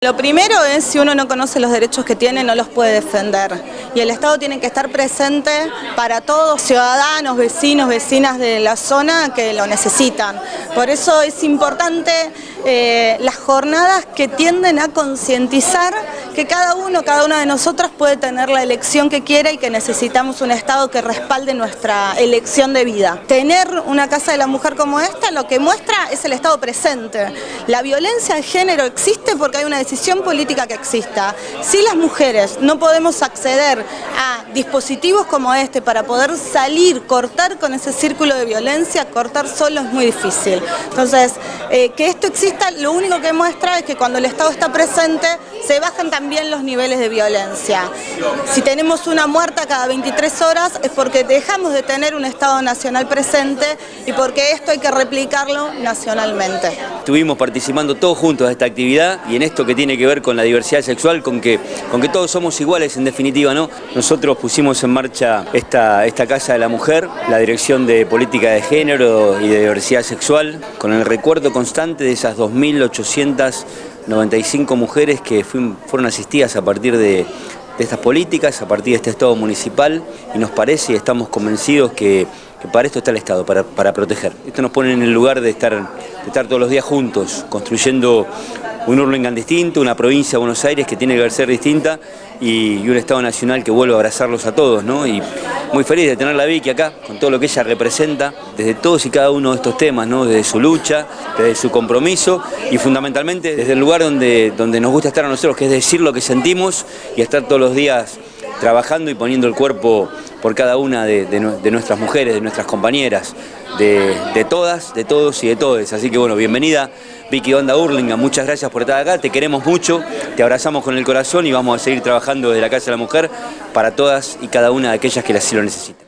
Lo primero es, si uno no conoce los derechos que tiene, no los puede defender. Y el Estado tiene que estar presente para todos, ciudadanos, vecinos, vecinas de la zona que lo necesitan. Por eso es importante eh, las jornadas que tienden a concientizar que cada uno, cada una de nosotras puede tener la elección que quiera y que necesitamos un Estado que respalde nuestra elección de vida. Tener una Casa de la Mujer como esta lo que muestra es el Estado presente. La violencia de género existe porque hay una decisión política que exista. Si las mujeres no podemos acceder a dispositivos como este para poder salir, cortar con ese círculo de violencia, cortar solo es muy difícil. Entonces, eh, que esto exista lo único que muestra es que cuando el Estado está presente se bajan también los niveles de violencia. Si tenemos una muerta cada 23 horas es porque dejamos de tener un Estado nacional presente y porque esto hay que replicarlo nacionalmente. Estuvimos participando todos juntos de esta actividad y en esto que tiene que ver con la diversidad sexual, con que, con que todos somos iguales en definitiva, ¿no? Pusimos en marcha esta, esta Casa de la Mujer, la Dirección de Política de Género y de Diversidad Sexual, con el recuerdo constante de esas 2.895 mujeres que fueron asistidas a partir de, estas políticas, a partir de este Estado municipal y nos parece y estamos convencidos que, para esto está el Estado, para, para, proteger. Esto nos pone en el lugar de estar, de estar todos los días juntos, construyendo un Urlingan distinto, una provincia de Buenos Aires que tiene que ser distinta y, un Estado nacional que vuelva a abrazarlos a todos. ¿no? Y muy feliz de tener a Vicky acá, con todo lo que ella representa, desde todos y cada uno de estos temas, ¿no? desde su lucha, desde su compromiso y fundamentalmente desde el lugar donde, donde nos gusta estar a nosotros, que es decir lo que sentimos y estar todos los días trabajando y poniendo el cuerpo por cada una de, nuestras mujeres, de nuestras compañeras, de, todas, de todos y de todes. Así que bueno, bienvenida Vicky Onda Urlinga, muchas gracias por estar acá, te queremos mucho, te abrazamos con el corazón y vamos a seguir trabajando desde la Casa de la Mujer para todas y cada una de aquellas que así lo necesiten.